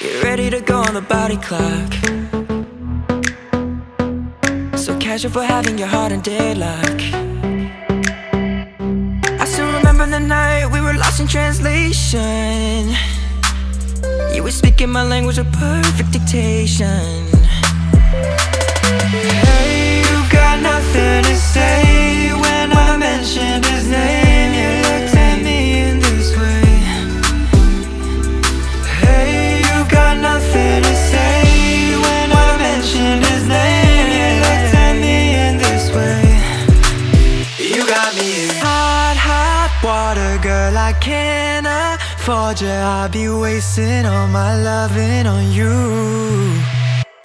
Get ready to go on the body clock. So casual for having your heart in deadlock. I still remember the night we were lost in translation. You were speaking my language with perfect dictation. I can't afford you. I'll be wasting all my loving on you.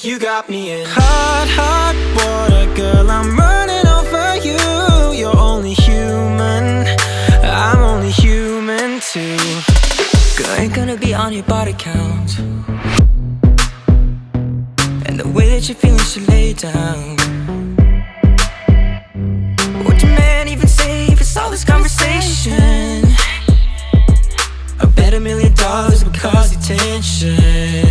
You got me in hot, hot water, girl. I'm running over you. You're only human. I'm only human too. Girl, ain't gonna be on your body count. And the way that you're feeling should lay down. Million dollars would cause attention.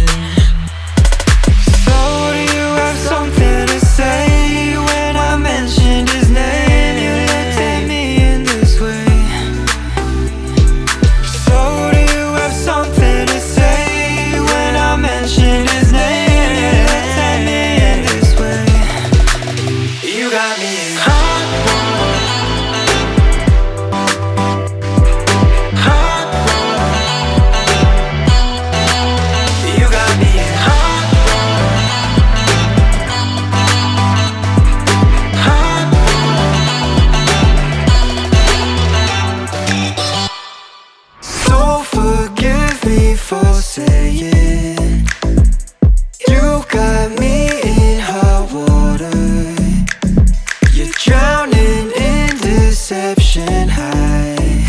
Deception I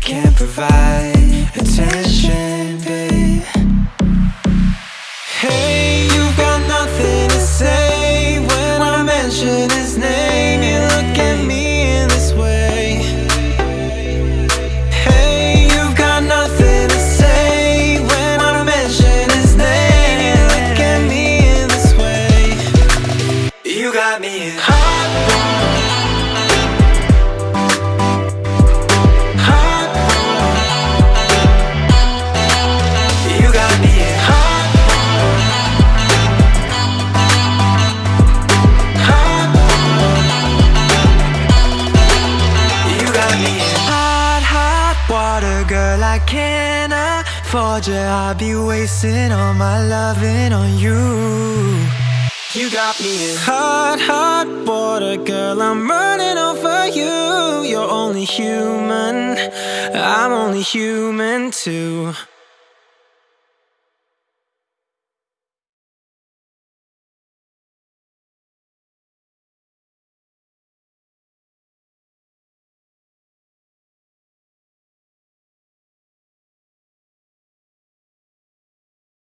can't provide girl. I can't afford you. I'll be wasting all my loving on you. You got me in hot, hot water, girl. I'm running over you. You're only human. I'm only human too.